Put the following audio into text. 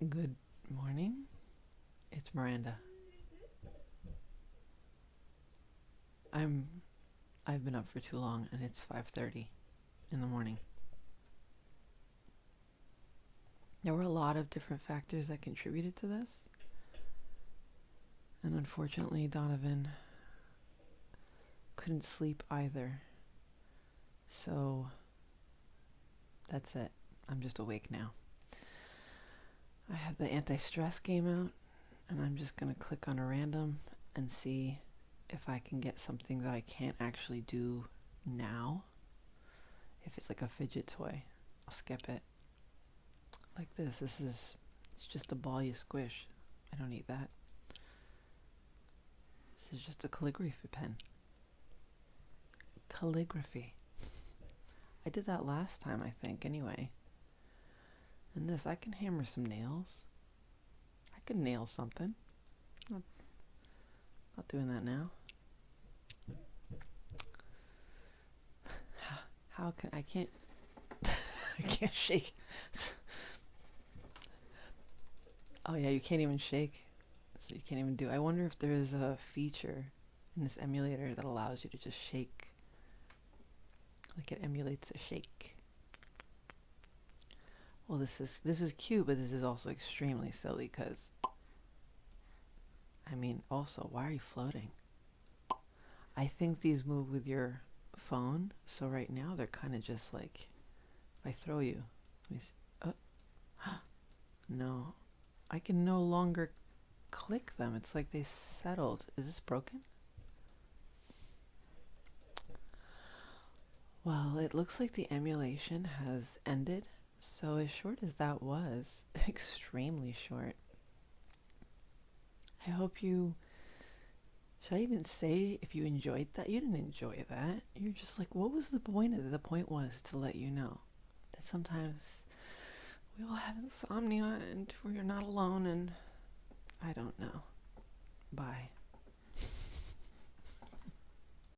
Good morning. It's Miranda. I'm I've been up for too long and it's 5:30 in the morning. There were a lot of different factors that contributed to this. And unfortunately, Donovan couldn't sleep either. So that's it. I'm just awake now. I have the anti stress game out, and I'm just going to click on a random and see if I can get something that I can't actually do now. If it's like a fidget toy, I'll skip it. Like this. This is, it's just a ball you squish. I don't need that. This is just a calligraphy pen. Calligraphy. I did that last time, I think, anyway. And this, I can hammer some nails. I can nail something. Not, not doing that now. How, how can I can't I can't shake. oh yeah, you can't even shake. So you can't even do. I wonder if there's a feature in this emulator that allows you to just shake. Like it emulates a shake. Well, this is this is cute, but this is also extremely silly because I mean, also, why are you floating? I think these move with your phone, so right now they're kind of just like if I throw you. Let me see. Oh. no. I can no longer click them. It's like they settled. Is this broken? Well, it looks like the emulation has ended so, as short as that was, extremely short, I hope you. Should I even say if you enjoyed that? You didn't enjoy that. You're just like, what was the point of it? The point was to let you know that sometimes we all have insomnia and we're not alone, and I don't know. Bye.